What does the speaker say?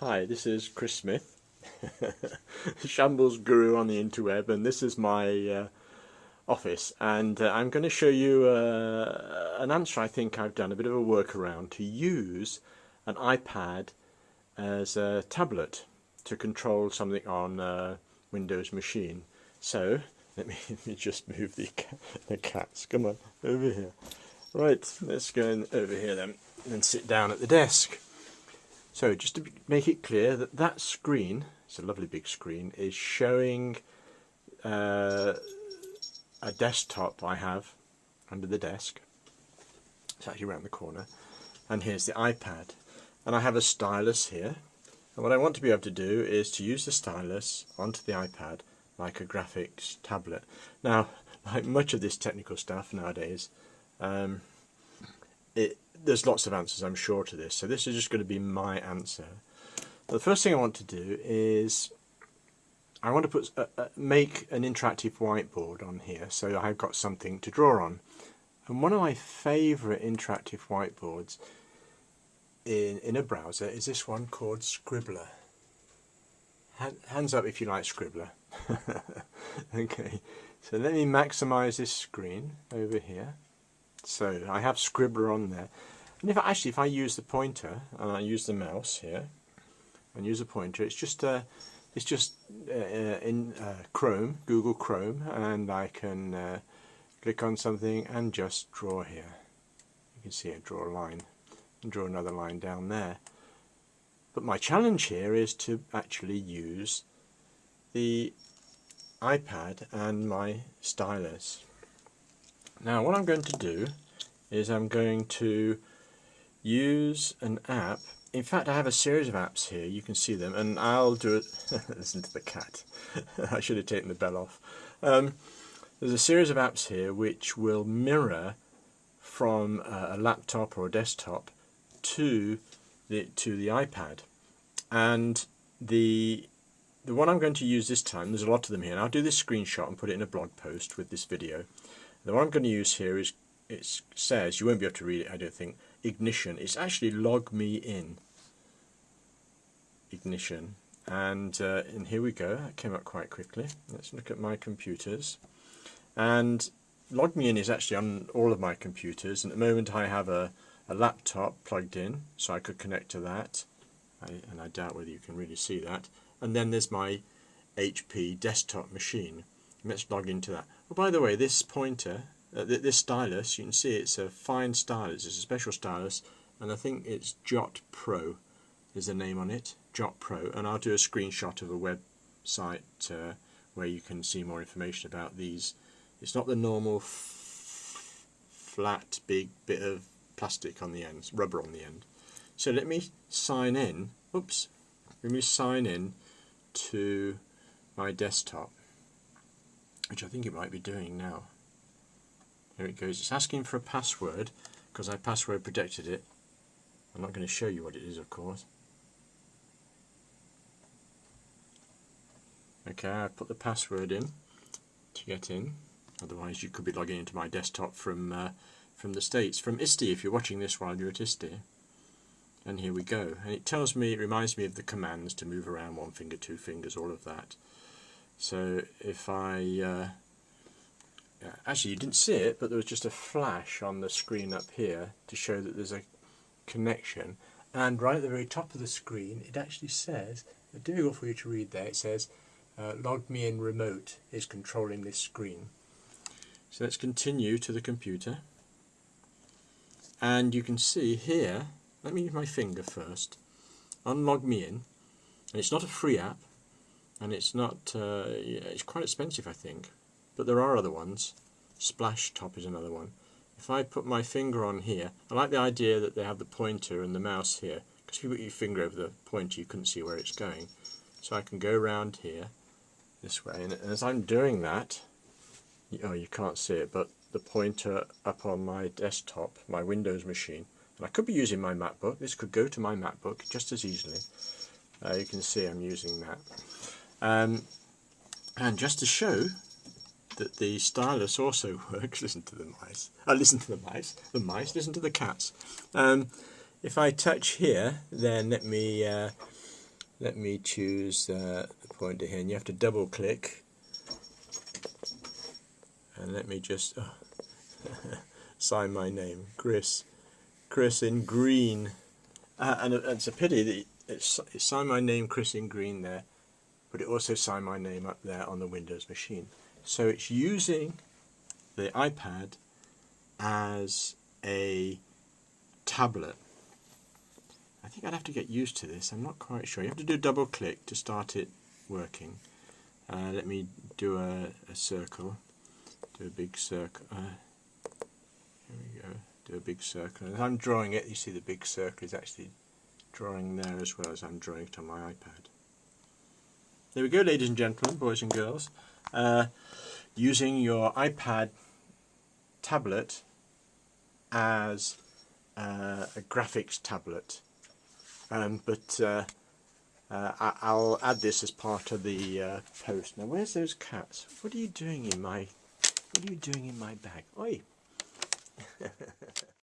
Hi, this is Chris Smith, Shambles Guru on the interweb, and this is my uh, office. And uh, I'm going to show you uh, an answer I think I've done, a bit of a workaround to use an iPad as a tablet to control something on a Windows machine. So, let me, let me just move the, the cats. Come on, over here. Right, let's go over here then and sit down at the desk. So just to make it clear that that screen, it's a lovely big screen, is showing uh, a desktop I have under the desk. It's actually around the corner. And here's the iPad. And I have a stylus here. And what I want to be able to do is to use the stylus onto the iPad like a graphics tablet. Now, like much of this technical stuff nowadays, um, it, there's lots of answers I'm sure to this so this is just going to be my answer. The first thing I want to do is I want to put uh, uh, make an interactive whiteboard on here so I've got something to draw on. And one of my favourite interactive whiteboards in, in a browser is this one called Scribblar. Hands up if you like Scribblar. Okay so let me maximize this screen over here. So I have Scribblar on there. And if actually, if I use the pointer and I use the mouse here and use a pointer, it's just uh, it's just uh, uh, in uh, Chrome, Google Chrome, and I can uh, click on something and just draw here. You can see I draw a line and draw another line down there. But my challenge here is to actually use the iPad and my stylus. Now what I'm going to do is I'm going to use an app. In fact I have a series of apps here. You can see them and I'll do it. Listen to the cat. I should have taken the bell off. Um, there's a series of apps here which will mirror from a laptop or a desktop to the to the iPad. And the the one I'm going to use this time there's a lot of them here and I'll do this screenshot and put it in a blog post with this video. The one I'm going to use here is, it says, you won't be able to read it I don't think, ignition. It's actually LogMeIn. Ignition. And, uh, and here we go, it came up quite quickly. Let's look at my computers. And LogMeIn is actually on all of my computers. And at the moment I have a, a laptop plugged in, so I could connect to that. I, and I doubt whether you can really see that. And then there's my HP desktop machine. Let's log into that. Oh, by the way, this pointer, uh, this stylus, you can see it's a fine stylus. It's a special stylus, and I think it's Jot Pro is the name on it, Jot Pro. And I'll do a screenshot of a website uh, where you can see more information about these. It's not the normal flat, big bit of plastic on the end, rubber on the end. So let me sign in. Oops. Let me sign in to my desktop which I think it might be doing now. Here it goes. It's asking for a password because I password protected it. I'm not going to show you what it is, of course. Okay, I've put the password in to get in. Otherwise, you could be logging into my desktop from uh, from the States, from ISTE if you're watching this while you're at ISTE. And here we go. And it tells me, it reminds me of the commands to move around one finger, two fingers, all of that. So if I, uh, actually you didn't see it, but there was just a flash on the screen up here to show that there's a connection. And right at the very top of the screen, it actually says, difficult for you to read there, it says, uh, LogMeIn remote is controlling this screen. So let's continue to the computer. And you can see here, let me use my finger first, unlog me in. And it's not a free app, and it's not uh, it's quite expensive I think but there are other ones. Splashtop is another one. If I put my finger on here I like the idea that they have the pointer and the mouse here. Because if you put your finger over the pointer you couldn't see where it's going. So I can go around here this way. And as I'm doing that oh you can't see it but the pointer up on my desktop my Windows machine and I could be using my MacBook. This could go to my MacBook just as easily. Uh, you can see I'm using that. Um, and just to show that the stylus also works, listen to the mice, I uh, listen to the mice, the mice, listen to the cats. Um, if I touch here, then let me uh, let me choose uh, the pointer here. And you have to double click. And let me just oh, sign my name. Chris. Chris in green. Uh, and it's a pity that it's, it signed my name Chris in green there but it also signed my name up there on the Windows machine so it's using the iPad as a tablet I think I'd have to get used to this. I'm not quite sure. You have to do a double click to start it working. Uh, let me do a, a, circle. Do a big circle. Uh, here we go. Do a big circle. As I'm drawing it, you see the big circle is actually drawing there as well as I'm drawing it on my iPad. There we go, ladies and gentlemen, boys and girls. Uh, using your iPad tablet as uh, a graphics tablet um, but uh, uh, I'll add this as part of the uh, post. Now, where's those cats? What are you doing in my? What are you doing in my bag? Oi!